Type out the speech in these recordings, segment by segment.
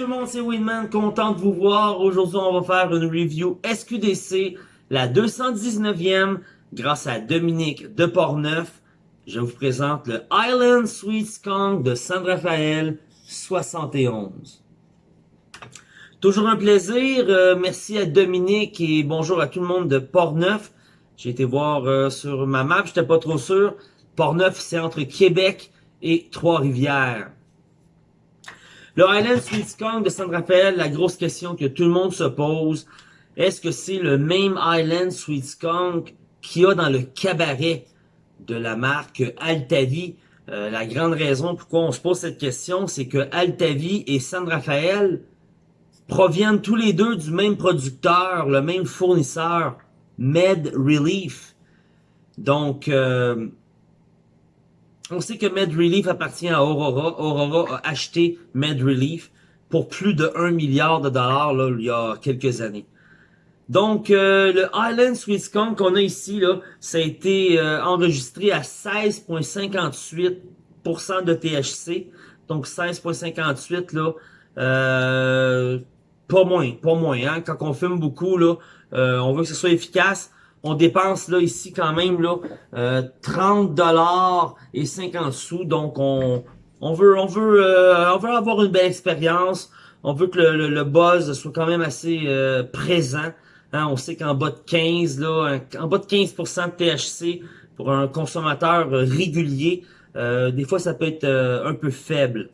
Tout le monde, c'est Winman, content de vous voir. Aujourd'hui, on va faire une review SQDC, la 219e, grâce à Dominique de Portneuf. Je vous présente le Island Sweet Skunk de San Rafael 71. Toujours un plaisir, euh, merci à Dominique et bonjour à tout le monde de Portneuf. J'ai été voir euh, sur ma map, j'étais pas trop sûr. Portneuf, c'est entre Québec et Trois-Rivières. Le Highland Sweet de San Rafael, la grosse question que tout le monde se pose, est-ce que c'est le même Highland Sweet Skunk qu'il y a dans le cabaret de la marque Altavi? Euh, la grande raison pourquoi on se pose cette question, c'est que Altavi et San Rafael proviennent tous les deux du même producteur, le même fournisseur, Med Relief. Donc, euh, on sait que MedRelief appartient à Aurora. Aurora a acheté MedRelief pour plus de 1 milliard de dollars là, il y a quelques années. Donc, euh, le Island Skunk qu'on a ici, là, ça a été euh, enregistré à 16,58% de THC. Donc, 16,58, là, euh, pas moins, pas moins. Hein? Quand on fume beaucoup, là, on veut que ce soit efficace on dépense là ici quand même là euh, 30 dollars et 50 sous. Donc on on veut on veut euh, on veut avoir une belle expérience. On veut que le, le, buzz soit quand même assez euh, présent. Hein, on sait qu'en bas de 15 là en bas de 15% de THC pour un consommateur régulier euh, des fois ça peut être un peu faible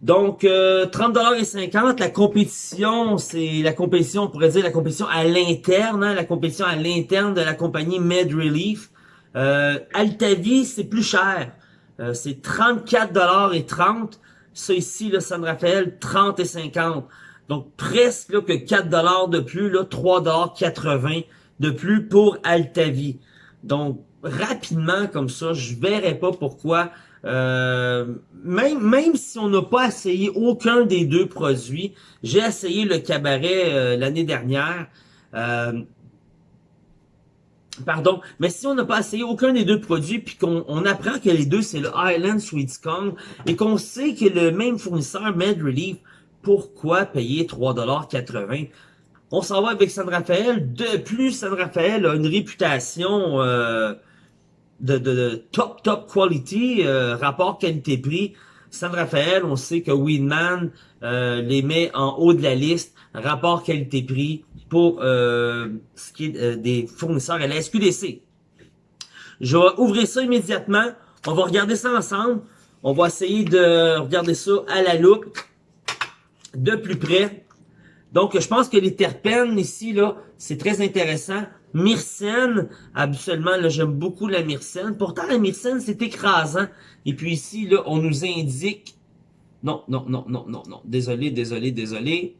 donc, euh, 30,50 la compétition, c'est la compétition, on pourrait dire la compétition à l'interne, hein, la compétition à l'interne de la compagnie MedRelief. Euh, Altavi, c'est plus cher. Euh, c'est 34,30 Ça ici, le San Rafael, 30 et 50. Donc, presque là, que 4 dollars de plus, là, 3,80 de plus pour Altavi. Donc, rapidement comme ça, je verrais pas pourquoi euh, même, même si on n'a pas essayé aucun des deux produits, j'ai essayé le cabaret euh, l'année dernière. Euh, pardon, mais si on n'a pas essayé aucun des deux produits, puis qu'on apprend que les deux, c'est le Highland Sweet et qu'on sait que le même fournisseur, Med Relief, pourquoi payer 3,80$? On s'en va avec San Rafael. De plus, San Rafael a une réputation... Euh, de, de, top, top quality, euh, rapport qualité-prix. San Rafael, on sait que Winman euh, les met en haut de la liste, rapport qualité-prix pour euh, ce qui est des fournisseurs à la SQDC. Je vais ouvrir ça immédiatement. On va regarder ça ensemble. On va essayer de regarder ça à la loupe de plus près. Donc, je pense que les terpènes ici, là, c'est très intéressant. Myrcène, habituellement, là, j'aime beaucoup la myrcène. Pourtant, la myrcène, c'est écrasant. Et puis ici, là, on nous indique... Non, non, non, non, non, non. Désolé, désolé, désolé.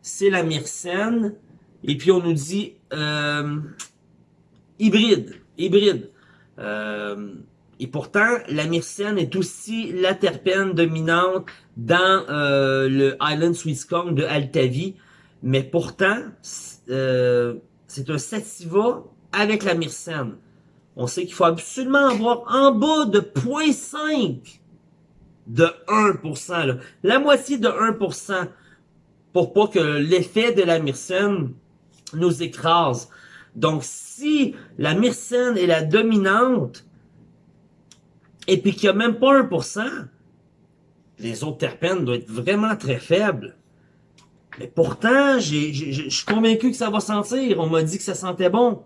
C'est la myrcène. Et puis, on nous dit... Euh, hybride. Hybride. Euh, et pourtant, la myrcène est aussi la terpène dominante dans euh, le Island Sweet de Altavi. Mais pourtant... Euh, c'est un sativa avec la myrcène. On sait qu'il faut absolument avoir en bas de 0.5 de 1%. La moitié de 1% pour pas que l'effet de la myrcène nous écrase. Donc, si la myrcène est la dominante, et puis qu'il n'y a même pas 1%, les autres terpènes doivent être vraiment très faibles. Mais pourtant, je suis convaincu que ça va sentir. On m'a dit que ça sentait bon.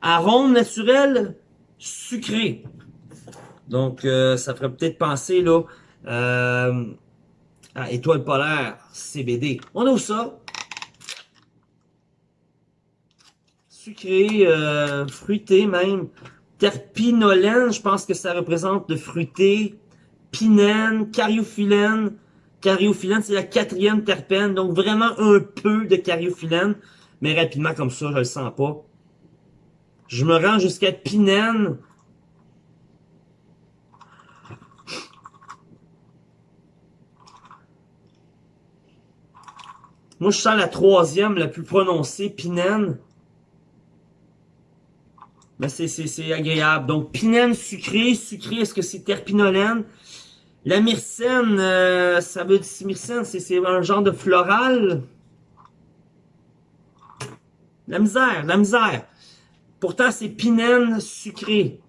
Arôme naturel, sucré. Donc, euh, ça ferait peut-être penser là euh, à étoile polaire, CBD. On ouvre ça? Sucré, euh, fruité même. Terpinolène, je pense que ça représente le fruité. Pinène, cariophyllène, Cariophyllène, c'est la quatrième terpène, donc vraiment un peu de cariophyllène, mais rapidement comme ça, je le sens pas. Je me rends jusqu'à pinène. Moi, je sens la troisième, la plus prononcée, pinène. Mais c'est agréable. Donc, pinène sucré. Sucré, est-ce que c'est terpinolène? La myrcène, euh, ça veut dire myrcène, c'est un genre de floral. La misère, la misère. Pourtant, c'est pinène sucré.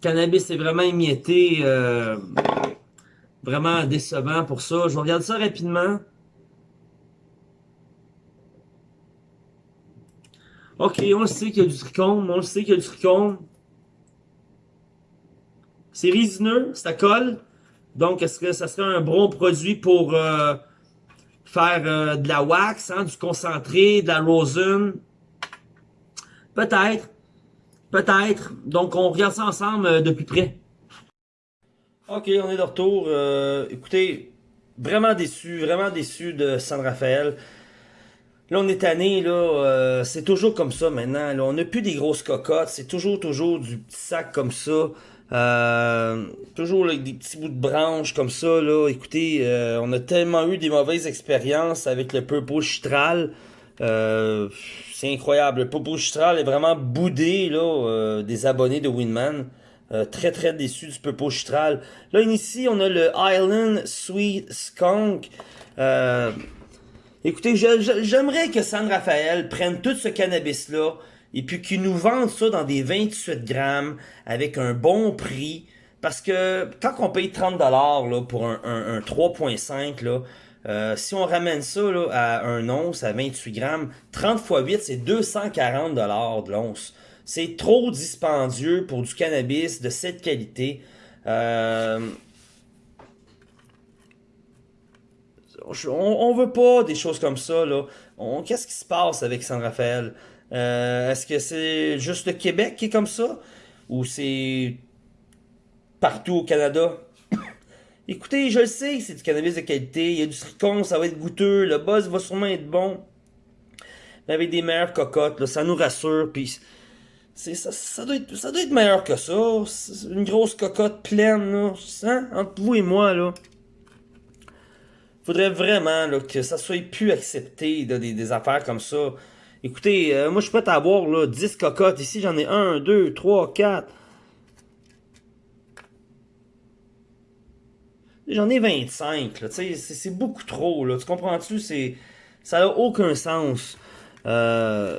Cannabis est vraiment émietté. Euh, vraiment décevant pour ça. Je regarde ça rapidement. Ok, on le sait qu'il y a du trichome. On le sait qu'il y a du trichome. C'est résineux, ça colle. Donc, est-ce que ça serait un bon produit pour euh, faire euh, de la wax, hein, du concentré, de la rosin? Peut-être. Peut-être. Donc, on regarde ça ensemble euh, de plus près. Ok, on est de retour. écoutez, vraiment déçu, vraiment déçu de San Rafael. Là, on est tanné, là, c'est toujours comme ça maintenant. Là. On n'a plus des grosses cocottes, c'est toujours, toujours du petit sac comme ça. Euh, toujours avec des petits bouts de branches comme ça, là. Écoutez, euh, on a tellement eu des mauvaises expériences avec le Purple Chitral. Euh, c'est incroyable. Le Purple Chitral est vraiment boudé, là, des abonnés de Winman. très, très déçu du Purple Chitral. Là, ici, on a le Island Sweet Skunk. Écoutez, j'aimerais que San Rafael prenne tout ce cannabis-là, et puis qu'ils nous vendent ça dans des 28 grammes avec un bon prix. Parce que quand on paye 30$ là, pour un, un, 3.5, là, euh, si on ramène ça là, à un once à 28 grammes, 30 x 8, c'est 240$ de l'once. C'est trop dispendieux pour du cannabis de cette qualité. Euh, on, on veut pas des choses comme ça. là. Qu'est-ce qui se passe avec San Rafael? Euh, est-ce que c'est juste le Québec qui est comme ça? Ou c'est partout au Canada? Écoutez, je le sais c'est du cannabis de qualité. Il y a du tricon, ça va être goûteux. Le buzz va sûrement être bon. Mais avec des meilleures cocottes, ça nous rassure. Puis ça, doit être, ça doit être meilleur que ça. Une grosse cocotte pleine, là. Hein? Entre vous et moi, là. Faudrait vraiment que ça soit plus accepté, des affaires comme ça. Écoutez, euh, moi je suis prêt à avoir là, 10 cocottes. Ici j'en ai 1, 2, 3, 4. J'en ai 25, c'est beaucoup trop. Tu comprends-tu? Ça n'a aucun sens. Euh,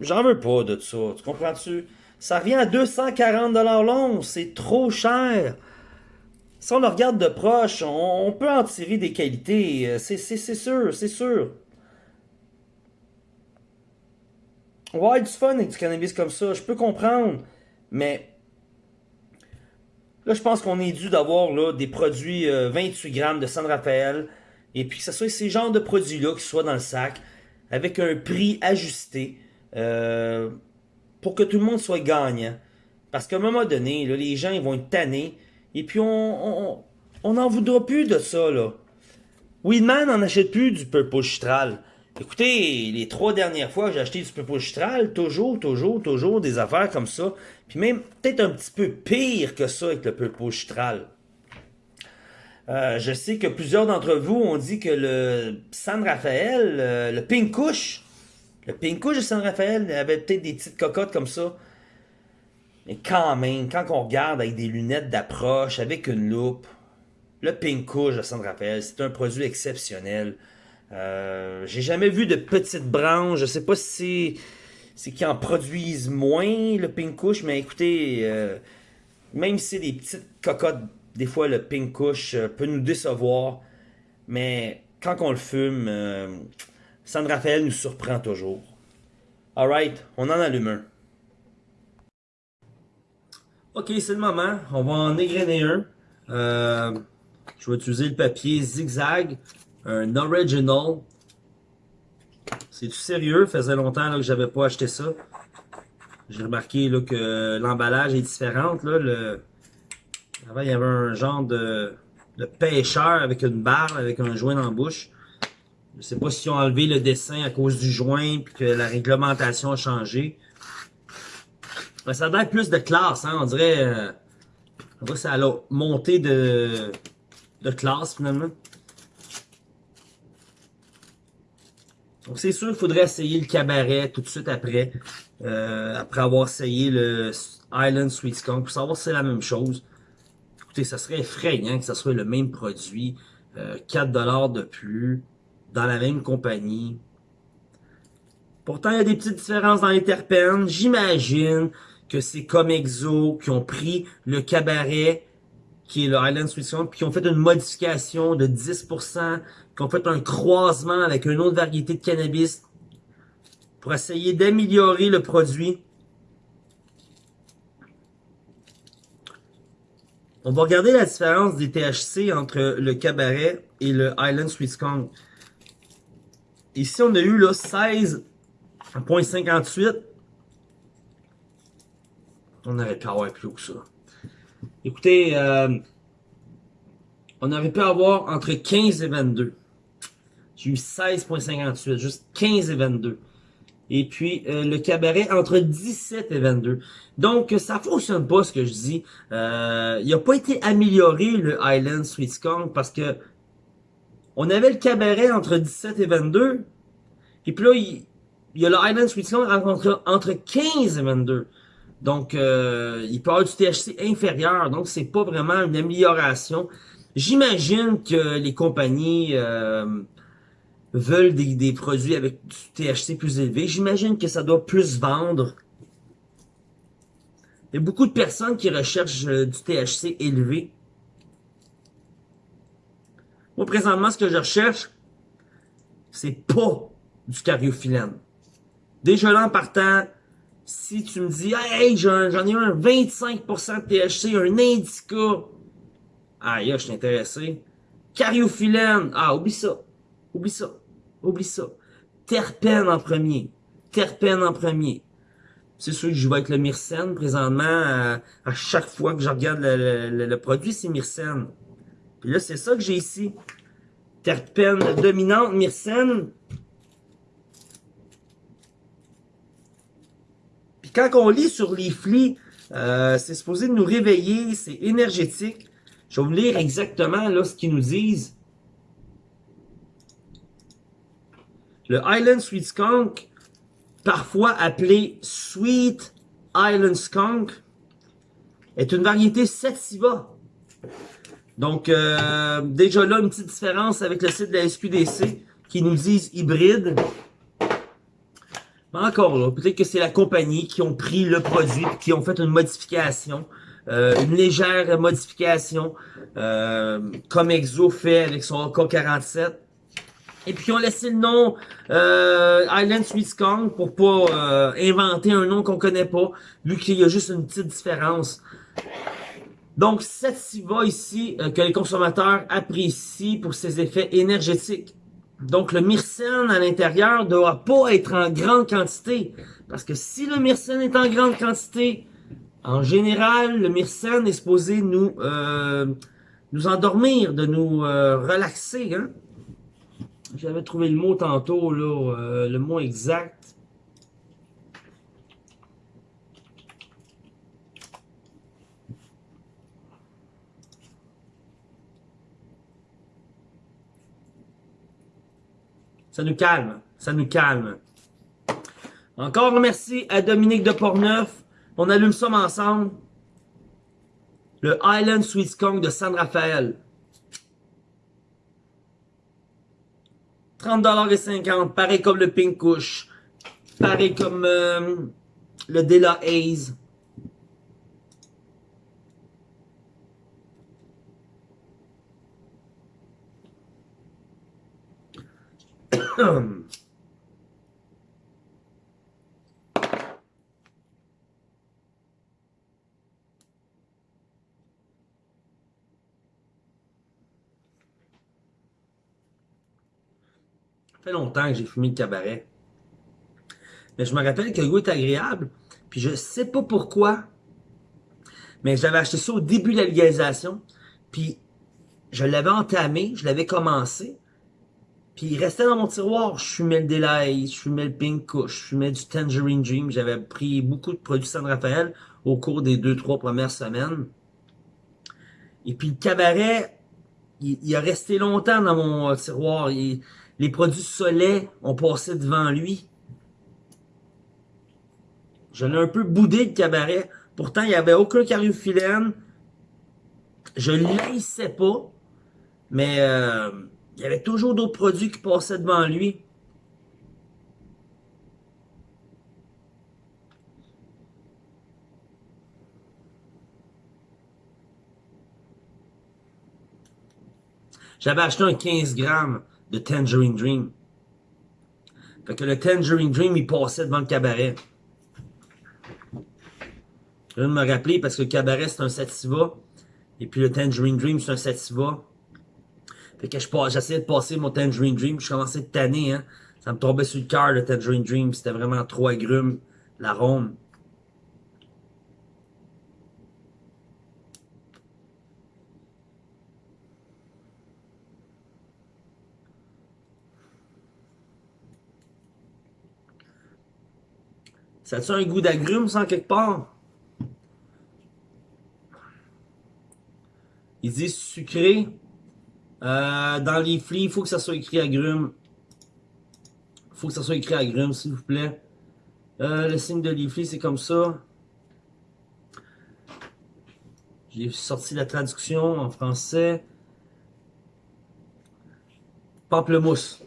J'en veux pas de ça, tu comprends-tu? Ça revient à 240$ l'once, c'est trop cher. Si on le regarde de proche, on, peut en tirer des qualités, euh, c'est sûr, c'est sûr. Avoir du fun avec du cannabis comme ça, je peux comprendre. Mais là, je pense qu'on est dû d'avoir des produits 28 euh, grammes de San Rafael. Et puis que ce soit ces genres de produits-là qui soient dans le sac, avec un prix ajusté, euh, pour que tout le monde soit gagnant. Parce qu'à un moment donné, les gens ils vont être tannés. Et puis on n'en voudra plus de ça. Là. Weedman n'en achète plus du Purple Chitral. Écoutez, les trois dernières fois j'ai acheté du Purple Chitral, toujours, toujours, toujours des affaires comme ça. Puis même peut-être un petit peu pire que ça avec le Purple Chitral. Euh, je sais que plusieurs d'entre vous ont dit que le San Rafael, euh, le Pink Kush, le Pink Kush de San Rafael avait peut-être des petites cocottes comme ça. Mais quand même, quand on regarde avec des lunettes d'approche, avec une loupe, le Pink Kush de San Rafael, c'est un produit exceptionnel. Euh, j'ai jamais vu de petites branches. Je sais pas si c'est qu'ils en produisent moins, le pink mais écoutez, euh, même si c'est des petites cocottes, des fois le pink euh, peut nous décevoir, mais quand on le fume, San Rafael nous surprend toujours. Alright, on en allume un. Ok, c'est le moment. On va en égrainer un. je vais utiliser le papier zigzag un original. C'est tout sérieux, faisait longtemps là, que j'avais pas acheté ça. J'ai remarqué que l'emballage est différent. Là. Avant, il y avait un genre de, de pêcheur avec une barre, avec un joint dans la bouche. Je sais pas si ont enlevé le dessin à cause du joint puis que la réglementation a changé. Ça a plus de classe, hein, on dirait. Euh, on ça a monté de, de classe finalement. Donc c'est sûr, il faudrait essayer le cabaret tout de suite après, euh, après avoir essayé le Island Sweet Skunk, pour savoir si c'est la même chose. Écoutez, ça serait effrayant que ça soit le même produit, euh, 4$ de plus, dans la même compagnie. Pourtant, il y a des petites différences dans les terpènes. J'imagine que c'est comme Exo qui ont pris le cabaret, qui est le Sweet Skunk, puis qui ont fait une modification de 10%, qui ont fait un croisement avec une autre variété de cannabis pour essayer d'améliorer le produit. On va regarder la différence des THC entre le cabaret et le Island Sweet. Ici, on a eu là 16.58. On aurait pu avoir plus que ça. Écoutez, euh, on aurait pu avoir entre 15 et 22. J'ai eu 16.58, juste 15 et 22. Et puis, euh, le cabaret entre 17 et 22. Donc, ça fonctionne pas, ce que je dis. Euh, il n'a pas été amélioré, le Island Sweet Skunk, parce que on avait le cabaret entre 17 et 22. Et puis là, il, y a le Island Sweet Skunk entre, entre 15 et 22. Donc, euh, il peut avoir du THC inférieur. Donc, c'est pas vraiment une amélioration. J'imagine que les compagnies veulent des, produits avec du THC plus élevé. J'imagine que ça doit plus vendre. Il y a beaucoup de personnes qui recherchent euh, du THC élevé. Moi, présentement, ce que je recherche, c'est pas du cariophyllène. Déjà là, en partant, si tu me dis, hey, j'en ai un 25% de THC, un indica, ah, je suis intéressé. Cariophyllène, ah, oublie ça. Oublie ça. Oublie ça. Terpène en premier. Terpène en premier. C'est sûr que je vais avec le myrcène présentement. À, chaque fois que je regarde le, produit, c'est myrcène. Puis là, c'est ça que j'ai ici. Terpène dominante, myrcène. Quand on lit sur les flics, euh, c'est supposé nous réveiller, c'est énergétique. Je vais vous lire exactement là ce qu'ils nous disent. Le Island Sweet Skunk, parfois appelé Sweet Island Skunk, est une variété sativa. Donc, euh, déjà là, une petite différence avec le site de la SQDC qui nous disent hybride. Mais encore là, peut-être que c'est la compagnie qui ont pris le produit qui ont fait une modification, euh, une légère modification, euh, comme Exo fait avec son AK-47. Et puis, on laissé le nom euh, Island Sweet Skunk pour pas euh, inventer un nom qu'on connaît pas, vu qu'il y a juste une petite différence. Donc, SIVA ici, euh, que les consommateurs apprécient pour ses effets énergétiques. Donc, le myrcène à l'intérieur ne doit pas être en grande quantité. Parce que si le myrcène est en grande quantité, en général, le myrcène est supposé nous, euh, nous endormir, de nous relaxer. Hein? J'avais trouvé le mot tantôt, là, euh, le mot exact. Ça nous calme, ça nous calme. Encore merci à Dominique de Portneuf. On allume ça ensemble. Le Island Sweet Skunk de San Rafael. 30,50$, pareil comme le Pink Kush. Pareil comme euh, le Dela Haze. Fait longtemps que j'ai fumé le cabaret. Mais je me rappelle que le goût est agréable. Puis je sais pas pourquoi. Mais j'avais acheté ça au début de la légalisation. Puis je l'avais entamé, je l'avais commencé. Puis il restait dans mon tiroir. Je fumais le Delight, je fumais le Pink Kush, je fumais du Tangerine Dream. J'avais pris beaucoup de produits San Rafael au cours des deux, trois premières semaines. Et puis le cabaret, il, a resté longtemps dans mon tiroir. Il, Les produits Soleil ont passé devant lui. Je l'ai un peu boudé, le cabaret. Pourtant, il n'y avait aucun cariophyllène. Je ne laissais pas. Mais euh, il y avait toujours d'autres produits qui passaient devant lui. J'avais acheté un 15 grammes de Tangerine Dream. Fait que le Tangerine Dream, il passait devant le cabaret. Je viens de me rappeler parce que le cabaret, c'est un sativa. Et puis le Tangerine Dream, c'est un sativa. Fait que j'essayais de passer mon Tangerine Dream. Je commençais de tanner, hein. Ça me tombait sur le cœur, le Tangerine Dream. C'était vraiment trop agrume, l'arôme. Ça a-tu un goût d'agrumes, sans quelque part? Il dit sucré. Euh, dans les il faut que ça soit écrit agrumes. Faut que ça soit écrit agrumes, s'il vous plaît. Euh, le signe de leafly, c'est comme ça. J'ai sorti la traduction en français. Pamplemousse.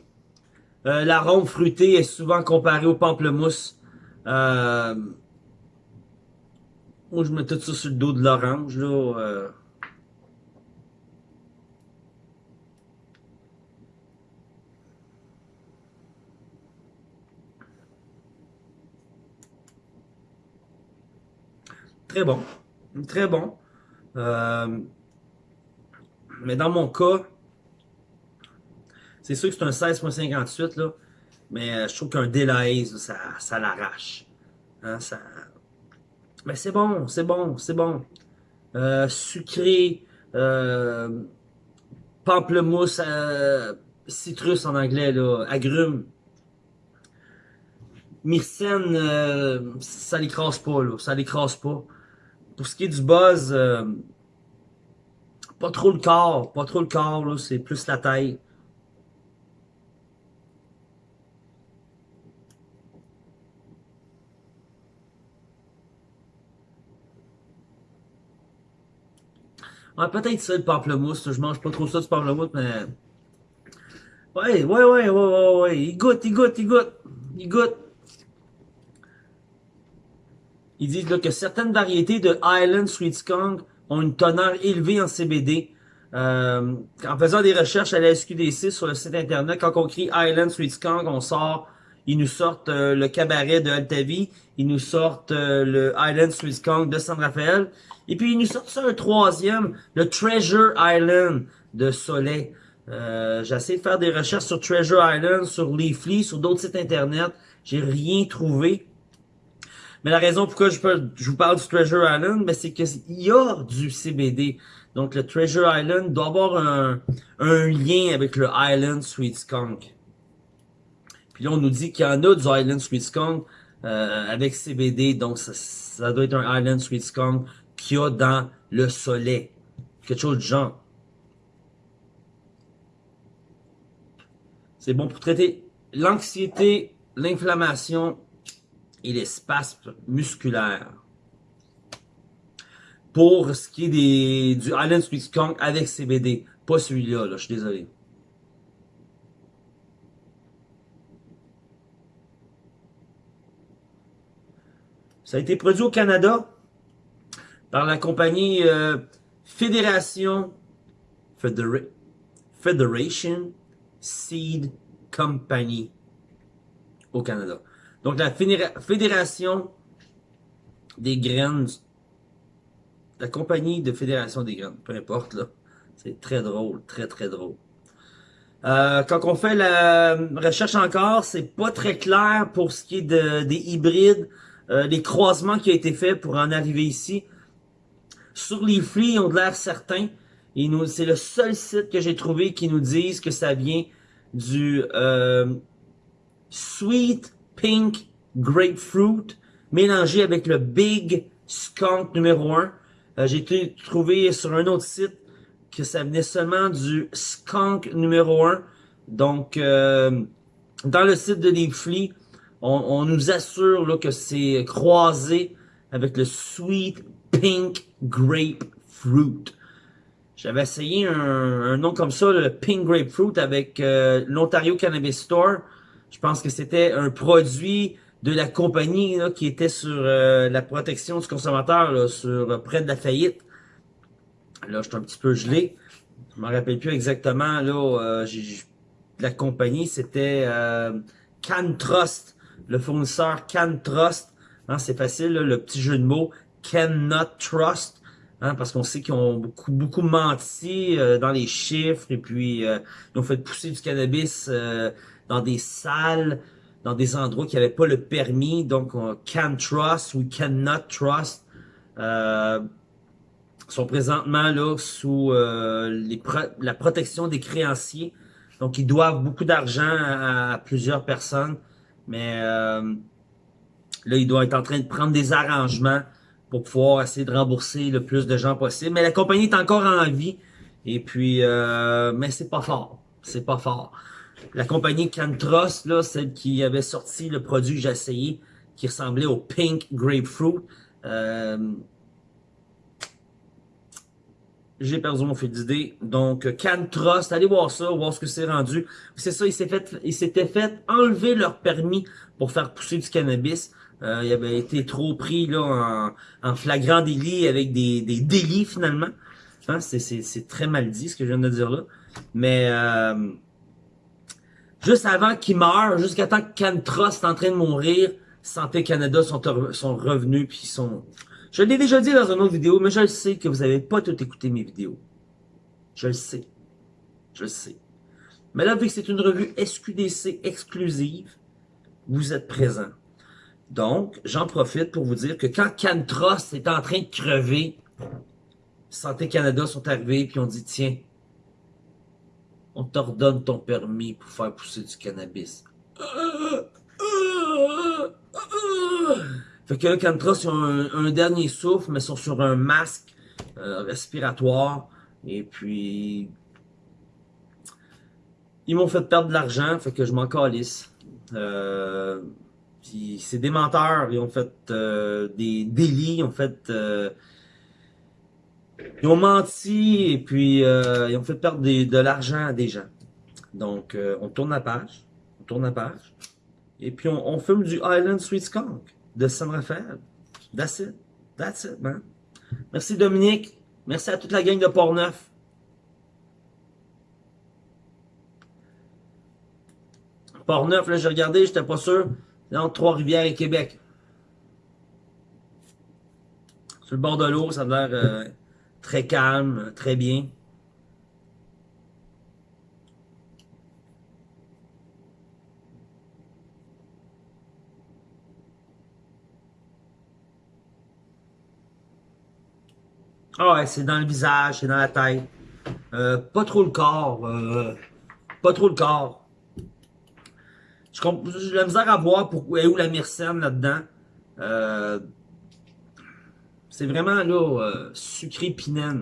Euh, L'arôme fruité est souvent comparé au pamplemousse. Euh, moi, je mets tout ça sur le dos de l'orange, là. Très bon. Très bon. Euh, mais dans mon cas, c'est sûr que c'est un 16.58, là. Mais euh, je trouve qu'un Delahaye, ça, l'arrache. Hein, ça... Mais c'est bon, c'est bon, c'est bon. Euh, sucré, pamplemousse, citrus en anglais, là, agrumes. Myrcène, ça l'écrase pas, ça l'écrase pas. Pour ce qui est du buzz, euh, pas trop le corps, pas trop le corps, c'est plus la taille. Ouais, peut-être ça, le pamplemousse. Je mange pas trop ça du pamplemousse, mais... Ouais, ouais, ouais, ouais, ouais, ouais. Il goûte, il goûte, il goûte. Il goûte. Ils disent là, que certaines variétés de Island Sweet Skunk ont une teneur élevée en CBD. Euh, en faisant des recherches à la SQDC sur le site internet, quand on crie Island Sweet Skunk, on sort, ils nous sortent euh, le cabaret de Altavi, ils nous sortent euh, le Island Sweet Skunk de San Rafael, et puis ils nous sortent ça un troisième, le Treasure Island de Soleil. Essayé de faire des recherches sur Treasure Island, sur Leafly, sur d'autres sites internet. J'ai rien trouvé. Mais la raison pourquoi je, je vous parle du Treasure Island, ben c'est qu'il y a du CBD. Donc le Treasure Island doit avoir un, un lien avec le Island Sweet Skunk. Puis là, on nous dit qu'il y en a du Island Sweet Skunk euh, avec CBD. Donc ça, ça doit être un Island Sweet Skunk qu'il y a dans le soleil. Quelque chose de genre. C'est bon pour traiter l'anxiété, l'inflammation et les spasmes musculaires. Pour ce qui est des, du Island Sweet Skunk avec CBD. Pas celui-là, là, je suis désolé. Ça a été produit au Canada par la compagnie euh, Fédération Federation Seed Company au Canada. Donc la Fédération des graines, la compagnie de Fédération des graines, peu importe là, c'est très drôle, très très drôle. Euh, quand on fait la recherche encore, c'est pas très clair pour ce qui est de, des hybrides, euh, des croisements qui ont été faits pour en arriver ici. Sur les flics, ils ont de l'air certains. C'est le seul site que j'ai trouvé qui nous disent que ça vient du euh, Sweet Pink Grapefruit mélangé avec le Big Skunk numéro 1. Euh, j'ai trouvé sur un autre site que ça venait seulement du Skunk numéro 1. Donc, euh, dans le site de Leafly, on, on nous assure là, que c'est croisé avec le Sweet Pink Grapefruit. J'avais essayé un, un, nom comme ça, le Pink Grapefruit, avec euh, l'Ontario Cannabis Store. Je pense que c'était un produit de la compagnie là, qui était sur euh, la protection du consommateur, là, sur euh, près de la faillite. Là, je suis un petit peu gelé. Je me rappelle plus exactement. Là, la compagnie, c'était Can Trust, le fournisseur Can Trust. Hein, c'est facile, le petit jeu de mots. Cannot Trust. Hein, parce qu'on sait qu'ils ont beaucoup beaucoup menti euh, dans les chiffres et puis euh, ils ont fait pousser du cannabis euh, dans des salles, dans des endroits qui n'avaient pas le permis. Donc, on can trust ou cannot trust. sont présentement là sous les la protection des créanciers. Donc, ils doivent beaucoup d'argent à, plusieurs personnes. Mais là, ils doivent être en train de prendre des arrangements pour pouvoir essayer de rembourser le plus de gens possible. Mais la compagnie est encore en vie. Et puis, euh, mais c'est pas fort. C'est pas fort. La compagnie Cantros, là, celle qui avait sorti le produit que j'ai essayé, qui ressemblait au Pink Grapefruit, euh, j'ai perdu mon fil d'idée. Donc, Cantrust, allez voir ça, voir ce que c'est rendu. C'est ça, ils s'étaient fait, fait enlever leur permis pour faire pousser du cannabis. Euh, il avait été trop pris là en, flagrant délit avec des, des délits finalement. Hein, c'est très mal dit ce que je viens de dire là. Mais euh, juste avant qu'il meure, jusqu'à temps que Cantrust est en train de mourir, Santé Canada sont, sont revenus puis sont. Je l'ai déjà dit dans une autre vidéo, mais je le sais que vous n'avez pas tout écouté mes vidéos. Je le sais. Je le sais. Mais là, vu que c'est une revue SQDC exclusive, vous êtes présents. Donc, j'en profite pour vous dire que quand Cantros est en train de crever, Santé Canada sont arrivés et ont dit, tiens, on t'ordonne ton permis pour faire pousser du cannabis. Fait que là, Cantros, ils ont un, dernier souffle, mais sont sur un masque euh, respiratoire. Et puis, ils m'ont fait perdre de l'argent, fait que je m'en calisse. Euh, puis c'est des menteurs, ils ont fait euh, des délits, ils ont fait... Euh, ils ont menti et puis euh, ils ont fait perdre de l'argent à des gens. Donc, on tourne la page. On tourne la page. Et puis, on, fume du Island Sweet Skunk de San Rafael. That's it. That's it, man. Merci Dominique. Merci à toute la gang de Port-Neuf. Port-Neuf, là, j'ai regardé, j'étais pas sûr entre Trois-Rivières et Québec. Sur le bord de l'eau, ça a l'air euh, très calme, très bien. Ah ouais, c'est dans le visage, c'est dans la tête. Euh, pas trop le corps. Euh, pas trop le corps. J'ai la misère à voir pourquoi où la myrcène là-dedans. Euh, c'est vraiment là euh, sucré pinène.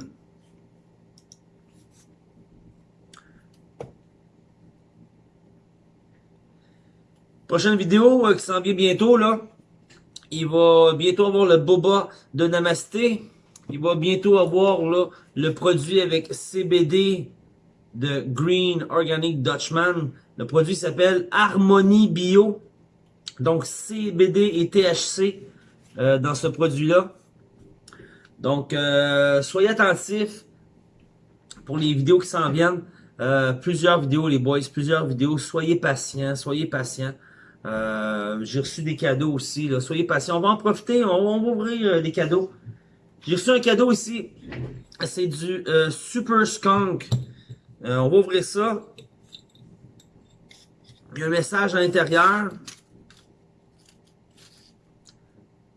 Prochaine vidéo euh, qui s'en vient bientôt là. Il va bientôt avoir le boba de Namasté. Il va bientôt avoir là, le produit avec CBD de Green Organic Dutchman. Le produit s'appelle Harmonie Bio. Donc CBD et THC euh, dans ce produit-là. Donc euh, soyez attentifs pour les vidéos qui s'en viennent. Euh, plusieurs vidéos les boys, plusieurs vidéos. Soyez patients, soyez patients. J'ai reçu des cadeaux aussi. Soyez patients. On va en profiter, on, va ouvrir les cadeaux. J'ai reçu un cadeau ici. C'est du Super Skunk. on va ouvrir ça. Il y a un message à l'intérieur.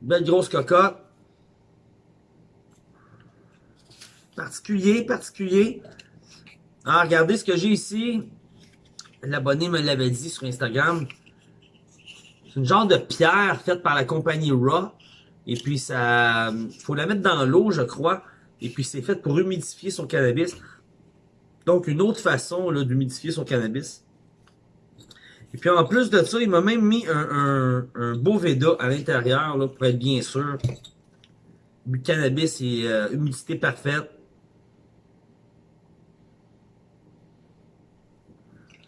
Belle grosse cocotte. Particulier, particulier. Ah, regardez ce que j'ai ici. L'abonné me l'avait dit sur Instagram. C'est une genre de pierre faite par la compagnie Raw. Et puis, ça, faut la mettre dans l'eau, je crois. Et puis, c'est fait pour humidifier son cannabis. Donc, une autre façon d'humidifier son cannabis. Et puis en plus de ça, il m'a même mis un, un, beau Veda à l'intérieur, pour être bien sûr. Du cannabis et euh, humidité parfaite.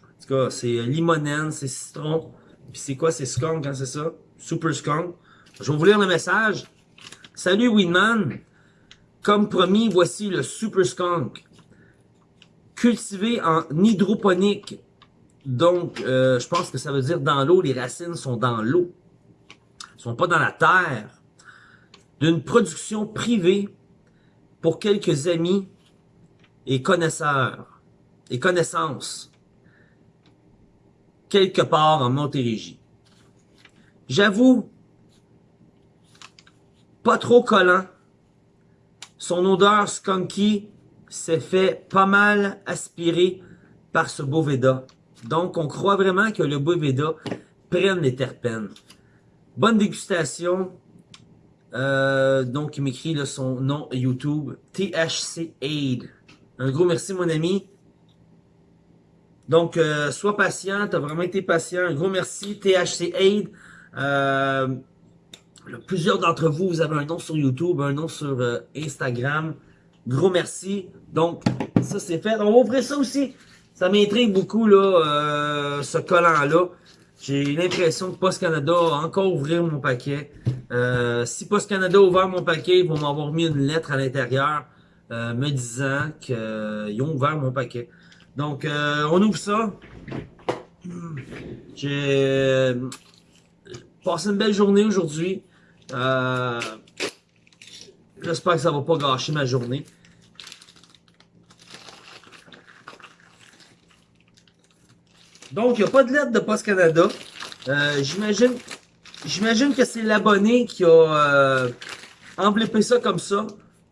En tout c'est limonène, c'est citron. Puis c'est quoi, c'est skunk, quand c'est ça? Super skunk. Je vais vous lire le message. Salut Winman. Comme promis, voici le Super Skunk. Cultivé en hydroponique. Donc, euh, je pense que ça veut dire dans l'eau. Les racines sont dans l'eau. Sont pas dans la terre. D'une production privée pour quelques amis et connaisseurs et connaissances quelque part en Montérégie. J'avoue, pas trop collant. Son odeur skunky s'est fait pas mal aspirer par ce Boveda. Donc, on croit vraiment que le Boveda prenne les terpènes. Bonne dégustation. Euh, donc, il m'écrit son nom YouTube. THC Aid. Un gros merci, mon ami. Donc, euh, sois patient. Tu as vraiment été patient. Un gros merci. THC Aid. Euh, plusieurs d'entre vous, vous avez un nom sur YouTube, un nom sur euh, Instagram. Gros merci. Donc, ça c'est fait. On va ouvrir ça aussi. Ça m'intrigue beaucoup, là, euh, ce collant-là. J'ai l'impression que Post Canada a encore ouvert mon paquet. Si Post Canada a ouvert mon paquet, ils vont m'avoir mis une lettre à l'intérieur me disant qu'ils ont ouvert mon paquet. Donc, on ouvre ça. J'ai passé une belle journée aujourd'hui. Euh, J'espère que ça va pas gâcher ma journée. Donc, il n'y a pas de lettre de Post Canada. Euh, J'imagine j'imagine que c'est l'abonné qui a euh, enveloppé ça comme ça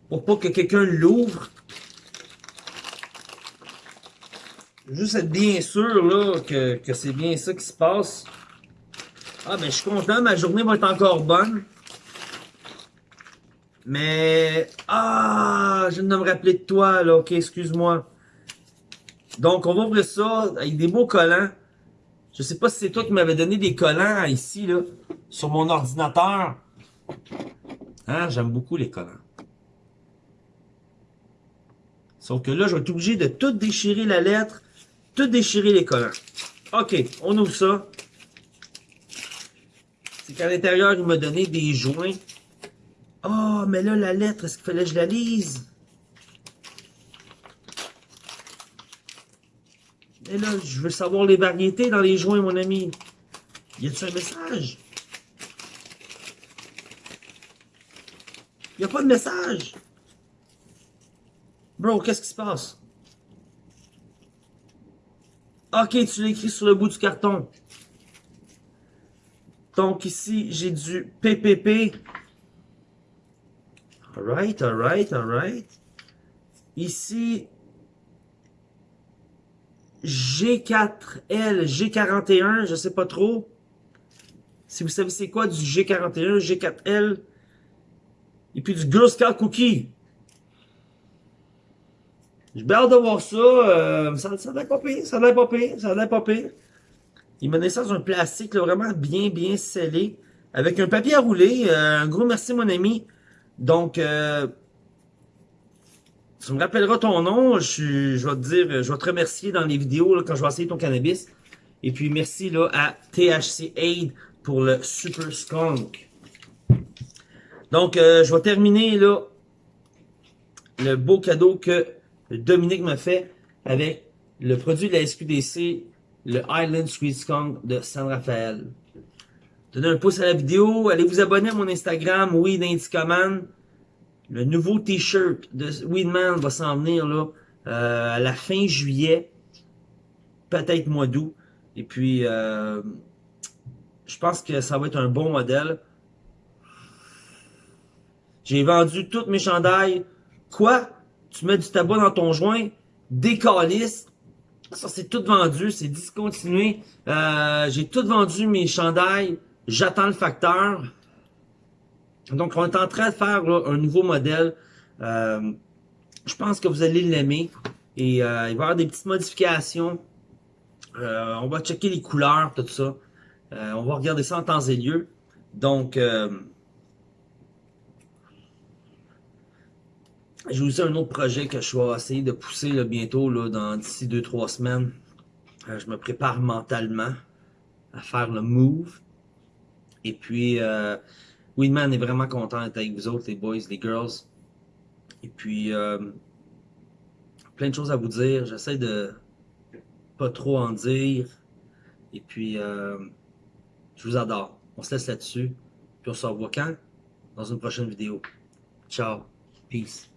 pour pas que quelqu'un l'ouvre. Juste être bien sûr là, que, que c'est bien ça qui se passe. Ah ben je suis content, ma journée va être encore bonne. Mais... Ah, je viens de me rappeler de toi, là. Ok, excuse-moi. Donc, on va ouvrir ça avec des beaux collants. Je sais pas si c'est toi qui m'avais donné des collants ici, là, sur mon ordinateur. Hein, j'aime beaucoup les collants. Sauf que là, je vais être obligé de tout déchirer la lettre, tout déchirer les collants. OK, on ouvre ça. C'est qu'à l'intérieur, il m'a donné des joints oh, mais là, la lettre, est-ce qu'il fallait que je la lise? Et là, je veux savoir les variétés dans les joints, mon ami. Y a-t-il un message? Y a pas de message? Bro, qu'est-ce qui se passe? Ok, tu l'as écrit sur le bout du carton. Donc ici, j'ai du PPP. Alright, alright, alright. Ici, G4L, G41, je sais pas trop. Si vous savez c'est quoi du G41, G4L. Et puis du Girl Scout Cookie. J'ai hâte de voir ça. Euh, ça, ça pas pire, ça a pas pire, ça a pas pire. Il donné ça dans un plastique vraiment bien, bien scellé. Avec un papier à rouler. Euh, un gros merci mon ami. Donc, euh, tu me rappelleras ton nom. Je, je vais te dire, je vais te remercier dans les vidéos là, quand je vais essayer ton cannabis. Et puis, merci là, à THC Aid pour le Super Skunk. Donc, euh, je vais terminer là le beau cadeau que Dominique m'a fait avec le produit de la SQDC, le Island Sweet Skunk de San Rafael. Donnez un pouce à la vidéo. Allez vous abonner à mon Instagram, Weed Indicaman. Le nouveau t-shirt de Weedman va s'en venir là, euh, à la fin juillet. Peut-être mois d'août. Et puis, euh, je pense que ça va être un bon modèle. J'ai vendu toutes mes chandails. Quoi? Tu mets du tabac dans ton joint? Des Ça, c'est tout vendu. C'est discontinué. Euh, J'ai tout vendu mes chandails. J'attends le facteur. Donc, on est en train de faire un nouveau modèle. Euh, je pense que vous allez l'aimer. Et euh, il va y avoir des petites modifications. Euh, on va checker les couleurs, tout ça. Euh, on va regarder ça en temps et lieu. Donc, j'ai aussi un autre projet que je vais essayer de pousser bientôt, dans d'ici 2-3 semaines. Euh, je me prépare mentalement à faire le move. Et puis, euh, Winman est vraiment content d'être avec vous autres, les boys, les girls. Et puis, euh, plein de choses à vous dire. J'essaie de pas trop en dire. Et puis, je vous adore. On se laisse là-dessus. Puis on se revoit quand? Dans une prochaine vidéo. Ciao. Peace.